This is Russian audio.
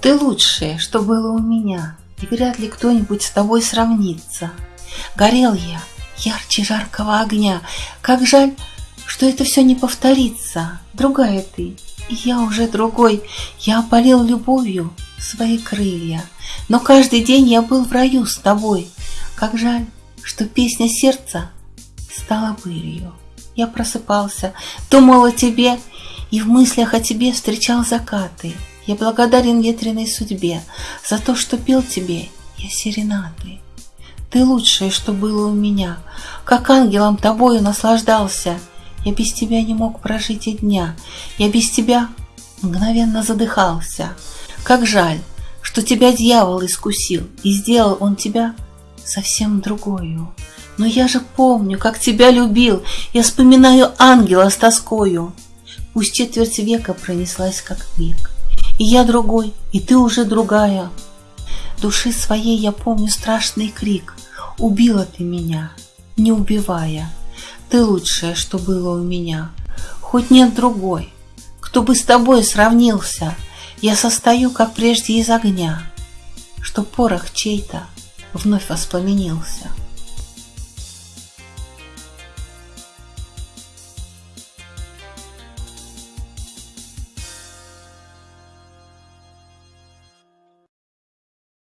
Ты лучшее, что было у меня, И вряд ли кто-нибудь с тобой сравнится. Горел я ярче жаркого огня, Как жаль, что это все не повторится. Другая ты, и я уже другой, Я опалил любовью свои крылья. Но каждый день я был в раю с тобой. Как жаль, что песня сердца стала былью. Я просыпался, думал о тебе, И в мыслях о тебе встречал закаты. Я благодарен ветреной судьбе За то, что пел тебе я серенады. Ты лучшее, что было у меня, Как ангелом тобою наслаждался. Я без тебя не мог прожить и дня, Я без тебя мгновенно задыхался. Как жаль, что тебя дьявол искусил, И сделал он тебя совсем другою. Но я же помню, как тебя любил, Я вспоминаю ангела с тоскою. Пусть четверть века пронеслась, как миг, И я другой, и ты уже другая. Души своей я помню страшный крик, Убила ты меня, не убивая. Ты лучшее, что было у меня, Хоть нет другой, кто бы с тобой сравнился. Я состою, как прежде, из огня, Что порох чей-то вновь воспламенился.